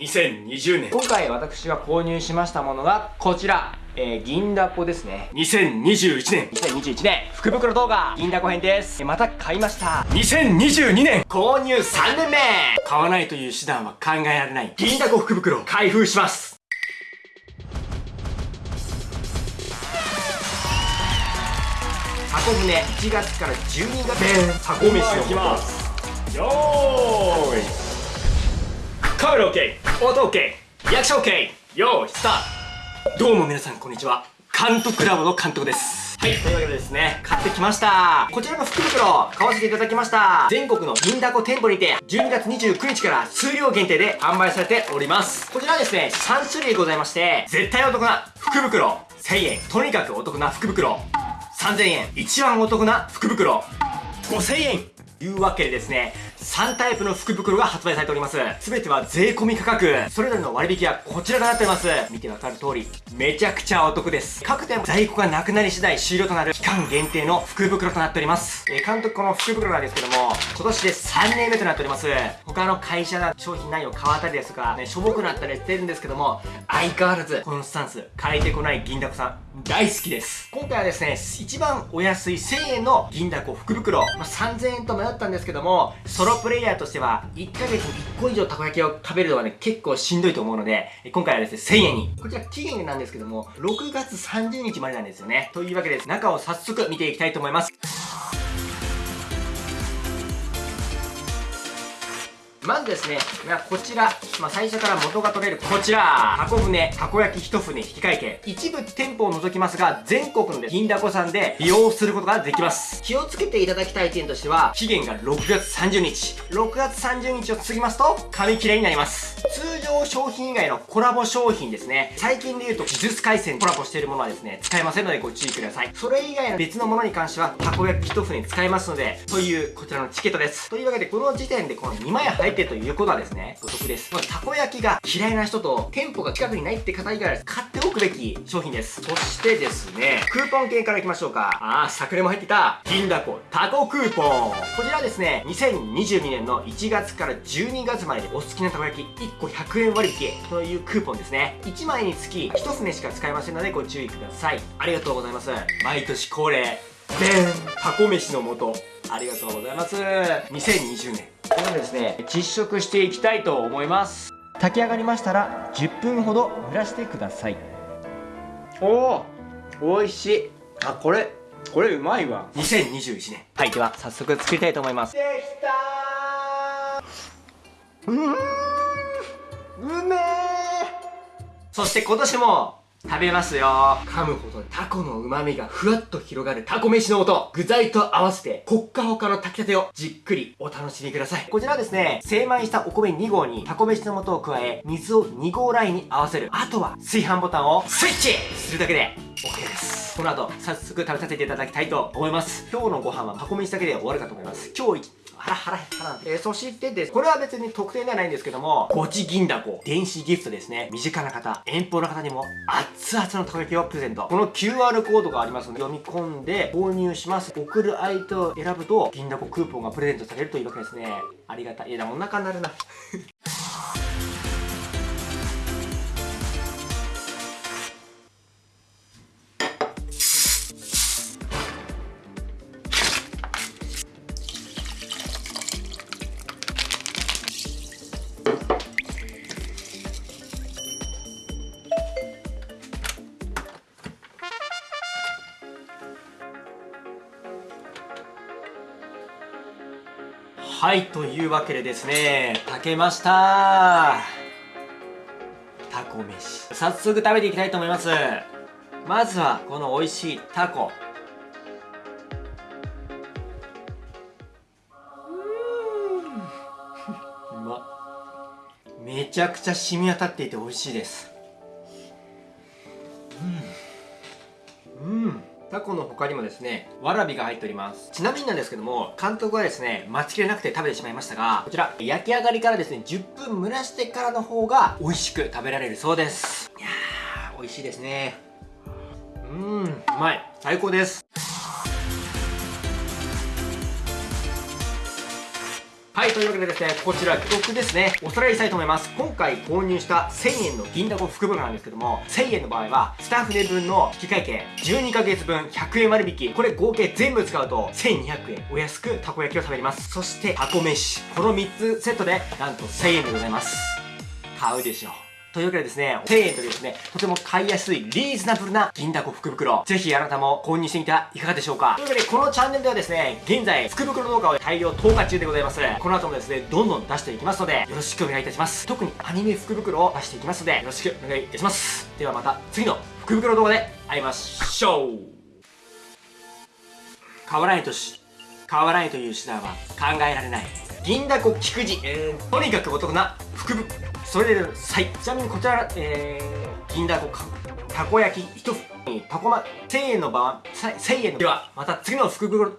2020年。今回私が購入しましたものがこちら。えー、銀だこですね。2021年。2021年。福袋動画。銀だこ編です。また買いました。2022年。購入3年目。買わないという手段は考えられない。銀だこ福袋開封します。箱舟1月から12月。で箱飯をいきます。よーい。カメラ OK 音 OK リアクション OK よーいスタートどうも皆さんこんにちは監督ラボの監督ですはい、というわけでですね、買ってきました。こちらの福袋、買わせていただきました。全国の銀だこ店舗にて、12月29日から数量限定で販売されております。こちらはですね、3種類ございまして、絶対お得な福袋、1000円。とにかくお得な福袋、3000円。一番お得な福袋、5000円。いうわけでですね、3タイプの福袋が発売されております。すべては税込み価格。それぞれの割引はこちらとなっております。見てわかる通り、めちゃくちゃお得です。各店在庫がなくなり次第終了となる期間限定の福袋となっております。えー、監督この福袋なんですけども、今年で3年目となっております。他の会社の商品内容変わったりですとか、ね、しょぼくなったりしてるんですけども、相変わらずこのスタンス変えてこない銀だこさん大好きです。今回はですね、一番お安い1000円の銀だこ福袋、まあ、3000円と迷ったんですけども、ソロプレイヤーとしては、1ヶ月に1個以上たこ焼きを食べるのはね、結構しんどいと思うので、今回はですね、1000円に。こちら期限なんですけども、6月30日までなんですよね。というわけで、中を早速見ていきたいと思います。まずですね、こちら、まあ、最初から元が取れるこちら、箱舟、たこ焼き一船引換券。一部店舗を除きますが、全国の銀だこさんで利用することができます。気をつけていただきたい点としては、期限が6月30日。6月30日を過ぎますと、紙切れになります。通常商品以外のコラボ商品ですね。最近で言うと、技術回線コラボしているものはですね、使えませんのでご注意ください。それ以外の別のものに関しては、たこ焼き一船使えますので、というこちらのチケットです。というわけで、この時点でこの2枚入ってということはですね、お得です。またこ焼きが嫌いな人と、店舗が近くにないって方以外は買っておくべき商品です。そしてですね、クーポン券からいきましょうか。あー、昨年も入ってた、銀だこタコクーポン。こちらですね、2022年の1月から12月まででお好きなたこ焼き1個100円割引というクーポンですね。1枚につき1船しか使えませんのでご注意ください。ありがとうございます。毎年恒例、でんタコ飯の素。ありがとうございます。2020年。これですね実食していきたいと思います。炊き上がりましたら10分ほど蒸らしてください。おお美味しい。あこれこれうまいわ。2021年はいでは早速作りたいと思います。できたうんうめえそして今年も食べますよ。噛むほどタコの旨味がふわっと広がるタコ飯の音具材と合わせてほっかほかの炊きたてをじっくりお楽しみください。こちらはですね精米したお米2合にタコ飯の素を加え水を2合ラインに合わせる。あとは炊飯ボタンをスイッチするだけで OK です。この後早速食べさせていただきたいと思います。今日のご飯はタコ飯だけで終わるかと思います。今日腹腹減ったな。えー、そしてです、これは別に特典ではないんですけども、ゴチ銀だこ、電子ギフトですね。身近な方、遠方の方にも熱々のたこ焼きをプレゼント。この QR コードがありますので、読み込んで購入します。送る相手を選ぶと、銀だこクーポンがプレゼントされるというわけですね。ありがたい。いや、お腹になるな。はいというわけでですね炊けました。タコ飯。早速食べていきたいと思います。まずはこの美味しいタコ。うまめちゃくちゃ染み渡っていて美味しいです。うんタコの他にもですね、わらびが入っております。ちなみになんですけども、監督はですね、待ちきれなくて食べてしまいましたが、こちら、焼き上がりからですね、10分蒸らしてからの方が美味しく食べられるそうです。いやー、美味しいですね。うん、うまい。最高です。はい、というわけでですね、こちら、記録ですね、おさらいしたいと思います。今回購入した1000円の銀だこ福袋なんですけども、1000円の場合は、スタッフで分の引換券、12ヶ月分100円割引、これ合計全部使うと1200円お安くたこ焼きを食べれます。そして、箱飯、この3つセットで、なんと1000円でございます。買うでしょう。というわけでですね、1000円とですね、とても買いやすいリーズナブルな銀だこ福袋。ぜひあなたも購入してみてはいかがでしょうか。というわけで、このチャンネルではですね、現在、福袋動画を大量投下中でございます。この後もですね、どんどん出していきますので、よろしくお願いいたします。特にアニメ福袋を出していきますので、よろしくお願いいたします。ではまた次の福袋動画で会いましょう変わらないとし、変わらないという手段は考えられない。銀だこ菊池、えー、とにかくお得な福袋。それでは、い。ちなみにこちら、えー、銀だこか、たこ焼き1つに、たこま、1000円の場合、1000円、では、また次の福袋、